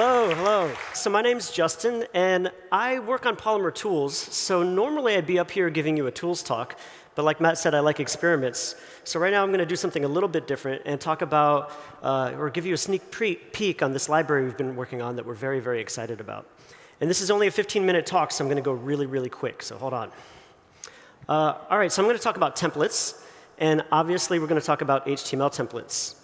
Hello, hello. So my name's Justin, and I work on Polymer tools. So normally I'd be up here giving you a tools talk, but like Matt said, I like experiments. So right now I'm going to do something a little bit different and talk about, uh, or give you a sneak peek on this library we've been working on that we're very, very excited about. And this is only a 15-minute talk, so I'm going to go really, really quick. So hold on. Uh, all right, so I'm going to talk about templates. And obviously, we're going to talk about HTML templates.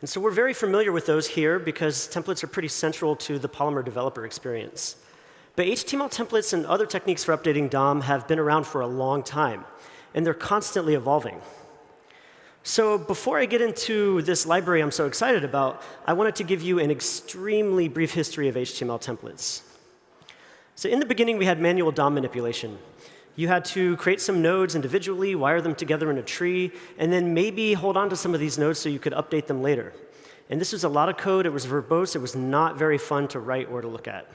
And so we're very familiar with those here because templates are pretty central to the Polymer developer experience. But HTML templates and other techniques for updating DOM have been around for a long time, and they're constantly evolving. So before I get into this library I'm so excited about, I wanted to give you an extremely brief history of HTML templates. So in the beginning, we had manual DOM manipulation. You had to create some nodes individually, wire them together in a tree, and then maybe hold on to some of these nodes so you could update them later. And this was a lot of code. It was verbose. It was not very fun to write or to look at.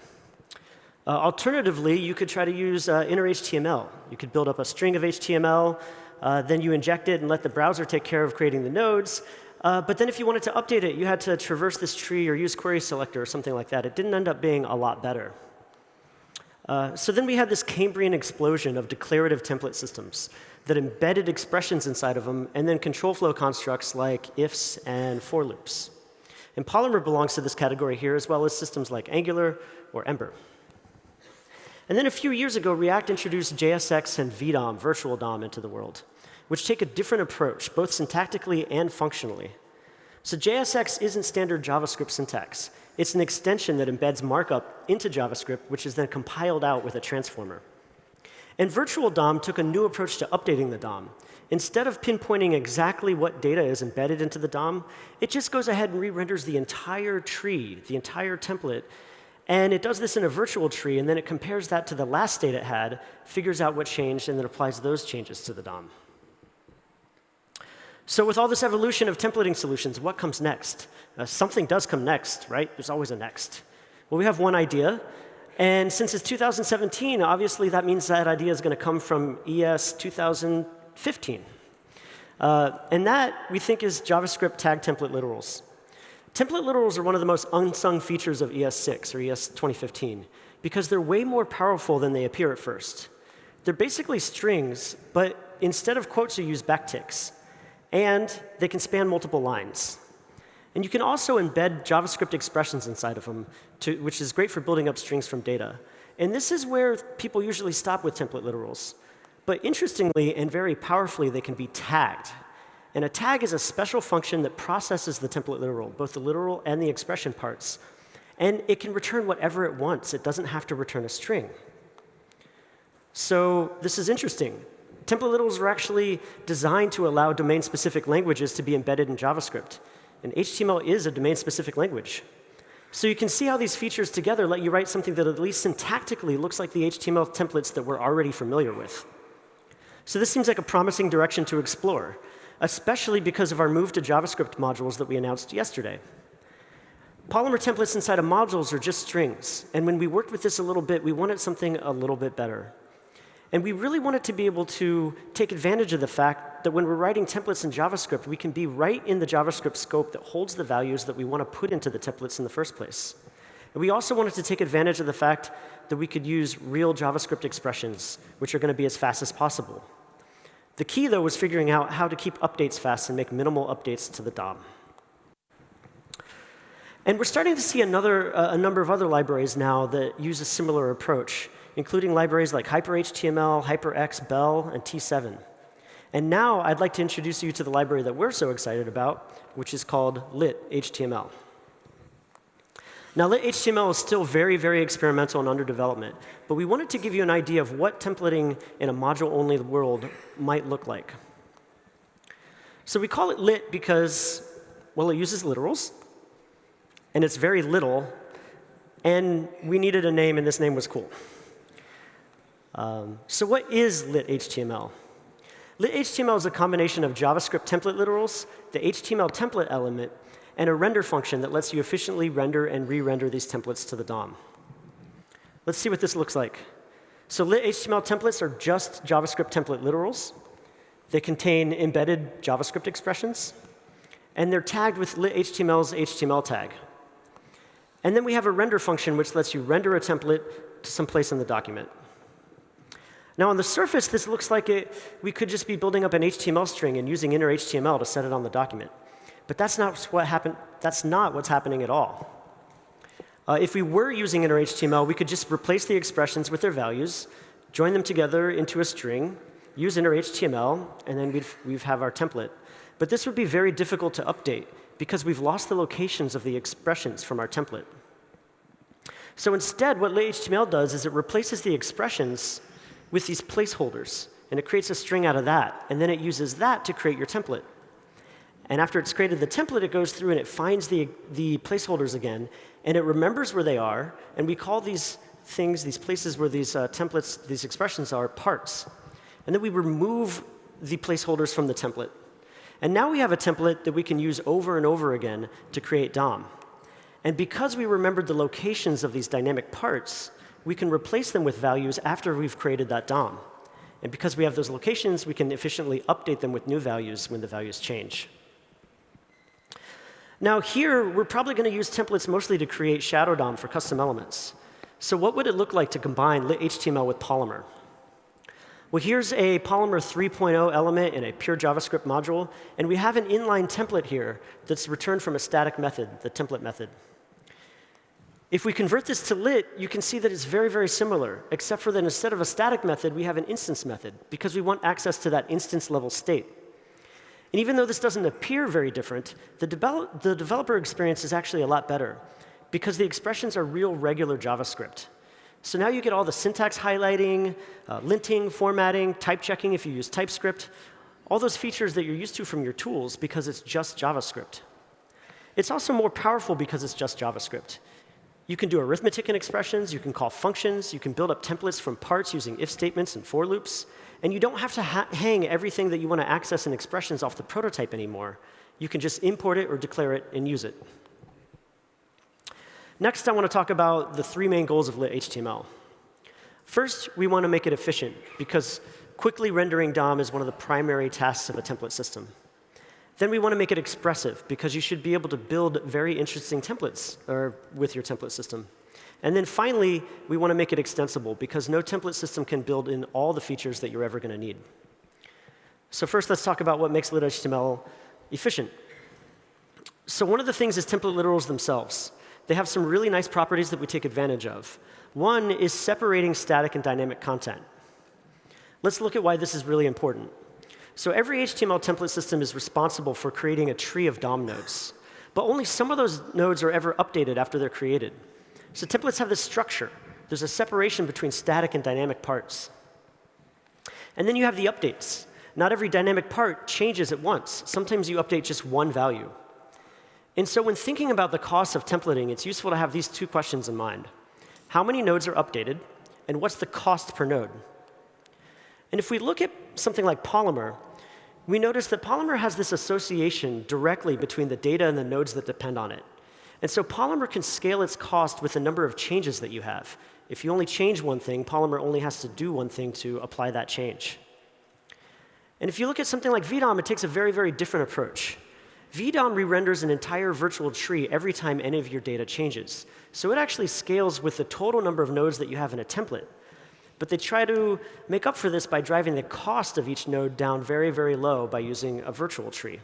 Uh, alternatively, you could try to use uh, inner HTML. You could build up a string of HTML, uh, then you inject it and let the browser take care of creating the nodes. Uh, but then if you wanted to update it, you had to traverse this tree or use query selector or something like that. It didn't end up being a lot better. Uh, so then we had this Cambrian explosion of declarative template systems that embedded expressions inside of them and then control flow constructs like ifs and for loops. And Polymer belongs to this category here, as well as systems like Angular or Ember. And then a few years ago, React introduced JSX and VDOM, virtual DOM, into the world, which take a different approach, both syntactically and functionally. So JSX isn't standard JavaScript syntax. It's an extension that embeds markup into JavaScript, which is then compiled out with a transformer. And Virtual DOM took a new approach to updating the DOM. Instead of pinpointing exactly what data is embedded into the DOM, it just goes ahead and re-renders the entire tree, the entire template. And it does this in a virtual tree, and then it compares that to the last state it had, figures out what changed, and then applies those changes to the DOM. So with all this evolution of templating solutions, what comes next? Uh, something does come next, right? There's always a next. Well, we have one idea. And since it's 2017, obviously that means that idea is going to come from ES 2015. Uh, and that, we think, is JavaScript tag template literals. Template literals are one of the most unsung features of ES6 or ES 2015 because they're way more powerful than they appear at first. They're basically strings, but instead of quotes, you use backticks and they can span multiple lines. And you can also embed JavaScript expressions inside of them, to, which is great for building up strings from data. And this is where people usually stop with template literals. But interestingly and very powerfully, they can be tagged. And a tag is a special function that processes the template literal, both the literal and the expression parts. And it can return whatever it wants. It doesn't have to return a string. So this is interesting. Template literals are actually designed to allow domain-specific languages to be embedded in JavaScript. And HTML is a domain-specific language. So you can see how these features together let you write something that at least syntactically looks like the HTML templates that we're already familiar with. So this seems like a promising direction to explore, especially because of our move to JavaScript modules that we announced yesterday. Polymer templates inside of modules are just strings. And when we worked with this a little bit, we wanted something a little bit better. And we really wanted to be able to take advantage of the fact that when we're writing templates in JavaScript, we can be right in the JavaScript scope that holds the values that we want to put into the templates in the first place. And we also wanted to take advantage of the fact that we could use real JavaScript expressions, which are going to be as fast as possible. The key, though, was figuring out how to keep updates fast and make minimal updates to the DOM. And we're starting to see another, uh, a number of other libraries now that use a similar approach including libraries like HyperHTML, HyperX, bel, and T7. And now I'd like to introduce you to the library that we're so excited about, which is called lit-HTML. Now, lit-HTML is still very, very experimental and under development, but we wanted to give you an idea of what templating in a module-only world might look like. So we call it lit because, well, it uses literals, and it's very little, and we needed a name, and this name was cool. Um, so what is lit-HTML? Lit-HTML is a combination of JavaScript template literals, the HTML template element, and a render function that lets you efficiently render and re-render these templates to the DOM. Let's see what this looks like. So lit-HTML templates are just JavaScript template literals. They contain embedded JavaScript expressions. And they're tagged with lit-HTML's HTML tag. And then we have a render function, which lets you render a template to some place in the document. Now, on the surface, this looks like it, we could just be building up an HTML string and using inner HTML to set it on the document. But that's not, what happened, that's not what's happening at all. Uh, if we were using inner HTML, we could just replace the expressions with their values, join them together into a string, use inner HTML, and then we'd, we'd have our template. But this would be very difficult to update because we've lost the locations of the expressions from our template. So instead, what lit-HTML does is it replaces the expressions with these placeholders. And it creates a string out of that. And then it uses that to create your template. And after it's created the template, it goes through and it finds the, the placeholders again. And it remembers where they are. And we call these things, these places where these uh, templates, these expressions are, parts. And then we remove the placeholders from the template. And now we have a template that we can use over and over again to create DOM. And because we remembered the locations of these dynamic parts, we can replace them with values after we've created that DOM. And because we have those locations, we can efficiently update them with new values when the values change. Now here, we're probably going to use templates mostly to create shadow DOM for custom elements. So what would it look like to combine lit-HTML with Polymer? Well, here's a Polymer 3.0 element in a pure JavaScript module. And we have an inline template here that's returned from a static method, the template method. If we convert this to lit, you can see that it's very, very similar, except for that instead of a static method, we have an instance method, because we want access to that instance level state. And even though this doesn't appear very different, the, the developer experience is actually a lot better, because the expressions are real regular JavaScript. So now you get all the syntax highlighting, uh, linting, formatting, type checking if you use TypeScript, all those features that you're used to from your tools because it's just JavaScript. It's also more powerful because it's just JavaScript. You can do arithmetic in expressions, you can call functions, you can build up templates from parts using if statements and for loops, and you don't have to ha hang everything that you want to access in expressions off the prototype anymore. You can just import it or declare it and use it. Next, I want to talk about the three main goals of lit HTML. First, we want to make it efficient, because quickly rendering DOM is one of the primary tasks of a template system. Then we want to make it expressive, because you should be able to build very interesting templates or, with your template system. And then finally, we want to make it extensible, because no template system can build in all the features that you're ever going to need. So first, let's talk about what makes lit-HTML efficient. So one of the things is template literals themselves. They have some really nice properties that we take advantage of. One is separating static and dynamic content. Let's look at why this is really important. So every HTML template system is responsible for creating a tree of DOM nodes. But only some of those nodes are ever updated after they're created. So templates have this structure. There's a separation between static and dynamic parts. And then you have the updates. Not every dynamic part changes at once. Sometimes you update just one value. And so when thinking about the cost of templating, it's useful to have these two questions in mind. How many nodes are updated, and what's the cost per node? And if we look at something like Polymer, we notice that Polymer has this association directly between the data and the nodes that depend on it. And so Polymer can scale its cost with the number of changes that you have. If you only change one thing, Polymer only has to do one thing to apply that change. And if you look at something like VDOM, it takes a very, very different approach. VDOM re-renders an entire virtual tree every time any of your data changes. So it actually scales with the total number of nodes that you have in a template. But they try to make up for this by driving the cost of each node down very, very low by using a virtual tree.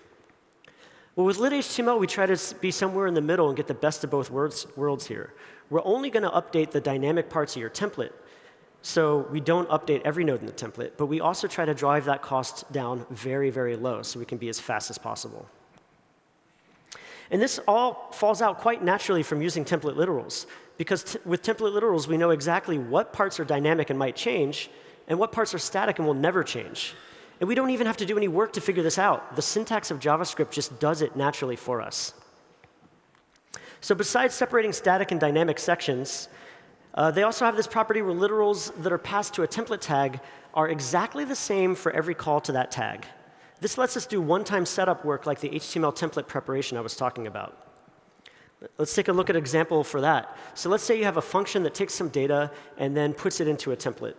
Well, with lit-HTML, we try to be somewhere in the middle and get the best of both worlds, worlds here. We're only going to update the dynamic parts of your template. So we don't update every node in the template, but we also try to drive that cost down very, very low so we can be as fast as possible. And this all falls out quite naturally from using template literals. Because with template literals, we know exactly what parts are dynamic and might change, and what parts are static and will never change. And we don't even have to do any work to figure this out. The syntax of JavaScript just does it naturally for us. So besides separating static and dynamic sections, uh, they also have this property where literals that are passed to a template tag are exactly the same for every call to that tag. This lets us do one-time setup work like the HTML template preparation I was talking about. Let's take a look at an example for that. So let's say you have a function that takes some data and then puts it into a template.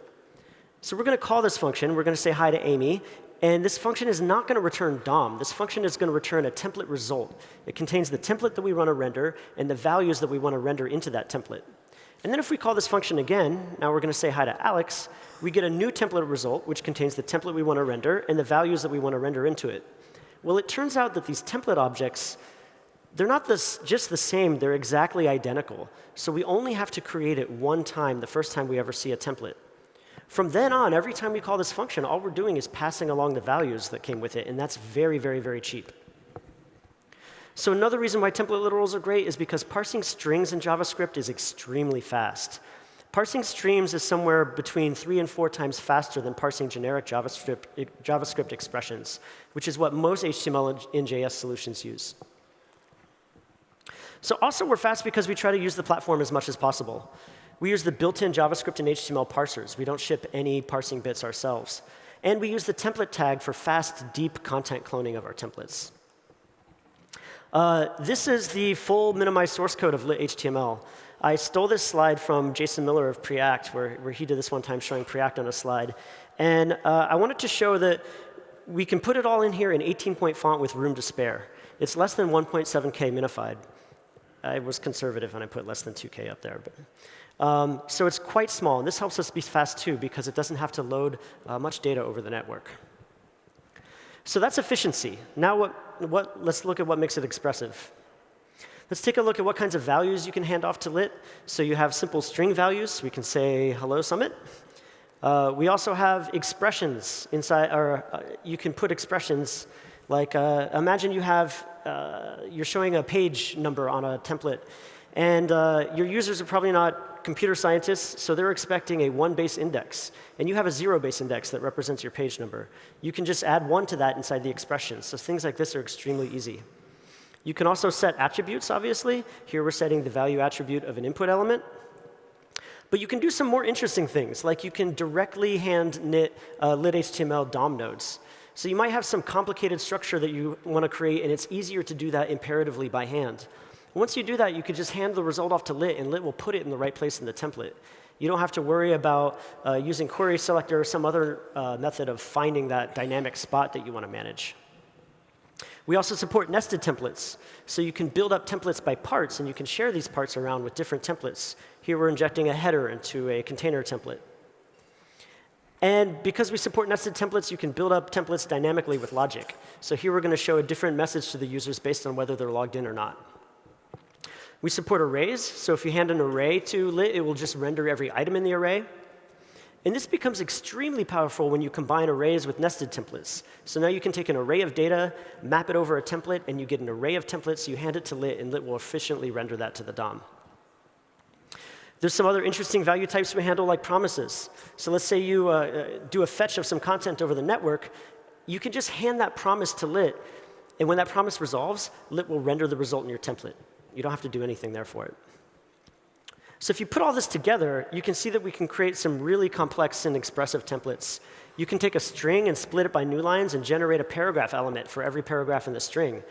So we're going to call this function. We're going to say hi to Amy. And this function is not going to return DOM. This function is going to return a template result. It contains the template that we want to render and the values that we want to render into that template. And then if we call this function again, now we're going to say hi to Alex, we get a new template result, which contains the template we want to render and the values that we want to render into it. Well, it turns out that these template objects, they're not this, just the same, they're exactly identical. So we only have to create it one time, the first time we ever see a template. From then on, every time we call this function, all we're doing is passing along the values that came with it, and that's very, very, very cheap. So another reason why template literals are great is because parsing strings in JavaScript is extremely fast. Parsing streams is somewhere between three and four times faster than parsing generic JavaScript, JavaScript expressions, which is what most HTML and JS solutions use. So also, we're fast because we try to use the platform as much as possible. We use the built-in JavaScript and HTML parsers. We don't ship any parsing bits ourselves. And we use the template tag for fast, deep content cloning of our templates. Uh, this is the full minimized source code of lit-HTML. I stole this slide from Jason Miller of Preact, where, where he did this one time showing Preact on a slide. And uh, I wanted to show that we can put it all in here in 18-point font with room to spare. It's less than 1.7K minified. I was conservative and I put less than 2K up there. But um, so it's quite small. And this helps us be fast, too, because it doesn't have to load uh, much data over the network. So that's efficiency. Now what, what, let's look at what makes it expressive. Let's take a look at what kinds of values you can hand off to lit. So you have simple string values. We can say hello summit. Uh, we also have expressions inside, or uh, you can put expressions like uh, imagine you have, uh, you're showing a page number on a template, and uh, your users are probably not computer scientists, so they're expecting a one base index. And you have a zero base index that represents your page number. You can just add one to that inside the expression. So things like this are extremely easy. You can also set attributes, obviously. Here we're setting the value attribute of an input element. But you can do some more interesting things, like you can directly hand knit uh, lit-HTML DOM nodes. So you might have some complicated structure that you want to create, and it's easier to do that imperatively by hand. Once you do that, you could just hand the result off to lit, and lit will put it in the right place in the template. You don't have to worry about uh, using query selector or some other uh, method of finding that dynamic spot that you want to manage. We also support nested templates. So you can build up templates by parts, and you can share these parts around with different templates. Here we're injecting a header into a container template. And because we support nested templates, you can build up templates dynamically with logic. So here we're going to show a different message to the users based on whether they're logged in or not. We support arrays, so if you hand an array to lit, it will just render every item in the array. And this becomes extremely powerful when you combine arrays with nested templates. So now you can take an array of data, map it over a template, and you get an array of templates, you hand it to lit, and lit will efficiently render that to the DOM. There's some other interesting value types we handle, like promises. So let's say you uh, uh do a fetch of some content over the network. You can just hand that promise to lit, and when that promise resolves, lit will render the result in your template. You don't have to do anything there for it. So if you put all this together, you can see that we can create some really complex and expressive templates. You can take a string and split it by new lines and generate a paragraph element for every paragraph in the string.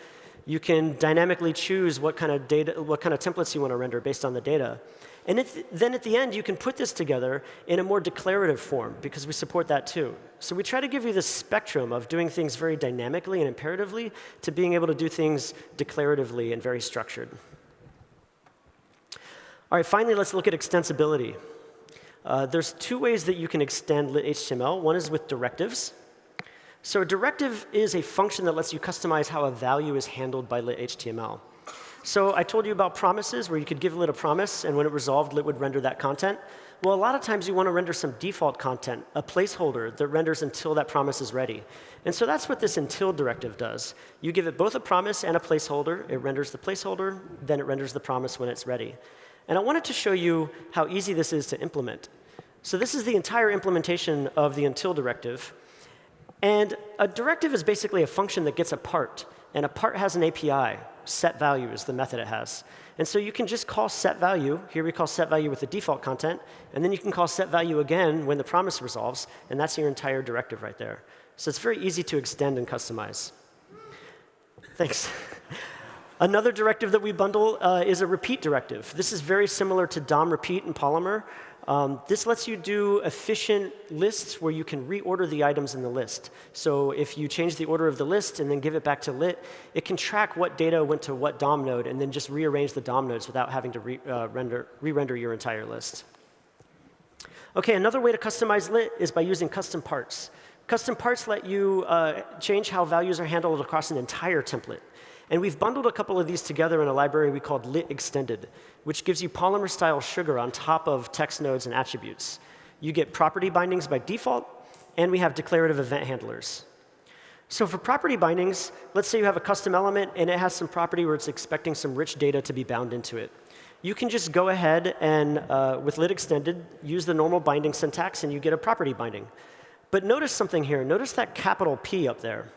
You can dynamically choose what kind of data, what kind of templates you want to render based on the data. And then at the end, you can put this together in a more declarative form, because we support that too. So we try to give you this spectrum of doing things very dynamically and imperatively to being able to do things declaratively and very structured. All right, finally, let's look at extensibility. Uh, there's two ways that you can extend lit-HTML. One is with directives. So a directive is a function that lets you customize how a value is handled by lit-HTML. So I told you about promises, where you could give lit a promise, and when it resolved, lit would render that content. Well, a lot of times you want to render some default content, a placeholder that renders until that promise is ready. And so that's what this until directive does. You give it both a promise and a placeholder. It renders the placeholder, then it renders the promise when it's ready. And I wanted to show you how easy this is to implement. So this is the entire implementation of the until directive. And a directive is basically a function that gets a part. And a part has an API. Set value is the method it has. And so you can just call set value. Here we call set value with the default content. And then you can call set value again when the promise resolves. And that's your entire directive right there. So it's very easy to extend and customize. Thanks. Another directive that we bundle uh, is a repeat directive. This is very similar to DOM repeat in Polymer. Um, this lets you do efficient lists where you can reorder the items in the list. So if you change the order of the list and then give it back to lit, it can track what data went to what DOM node and then just rearrange the DOM nodes without having to re-render uh, re your entire list. OK, another way to customize lit is by using custom parts. Custom parts let you uh, change how values are handled across an entire template. And we've bundled a couple of these together in a library we called lit extended, which gives you Polymer style sugar on top of text nodes and attributes. You get property bindings by default, and we have declarative event handlers. So for property bindings, let's say you have a custom element and it has some property where it's expecting some rich data to be bound into it. You can just go ahead and, uh, with lit extended, use the normal binding syntax and you get a property binding. But notice something here. Notice that capital P up there.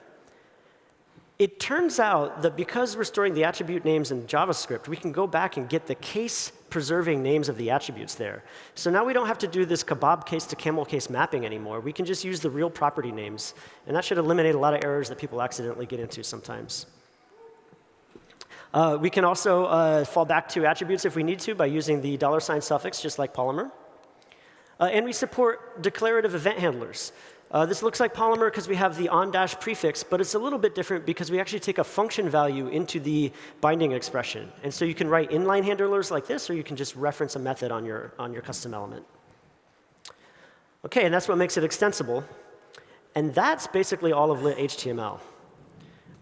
It turns out that because we're storing the attribute names in JavaScript, we can go back and get the case preserving names of the attributes there. So now we don't have to do this kebab case to camel case mapping anymore. We can just use the real property names. And that should eliminate a lot of errors that people accidentally get into sometimes. Uh, we can also uh, fall back to attributes if we need to by using the dollar sign suffix, just like Polymer. Uh, and we support declarative event handlers. Uh, this looks like Polymer because we have the on-dash prefix, but it's a little bit different because we actually take a function value into the binding expression. And so you can write inline handlers like this, or you can just reference a method on your, on your custom element. OK, and that's what makes it extensible. And that's basically all of lit HTML.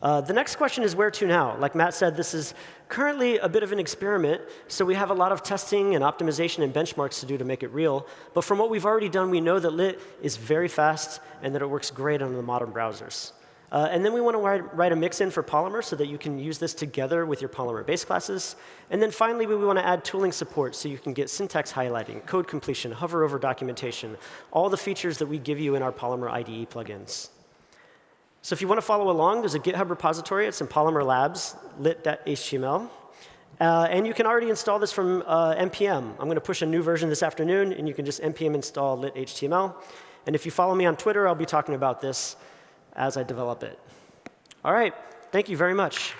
Uh, the next question is where to now? Like Matt said, this is currently a bit of an experiment, so we have a lot of testing and optimization and benchmarks to do to make it real. But from what we've already done, we know that lit is very fast and that it works great on the modern browsers. Uh, and then we want to write, write a mix-in for Polymer so that you can use this together with your Polymer base classes. And then finally, we want to add tooling support so you can get syntax highlighting, code completion, hover over documentation, all the features that we give you in our Polymer IDE plugins. So if you want to follow along, there's a GitHub repository. It's in Polymer Labs, lit.html. Uh, and you can already install this from uh, NPM. I'm going to push a new version this afternoon, and you can just NPM install lit.html. And if you follow me on Twitter, I'll be talking about this as I develop it. All right. Thank you very much.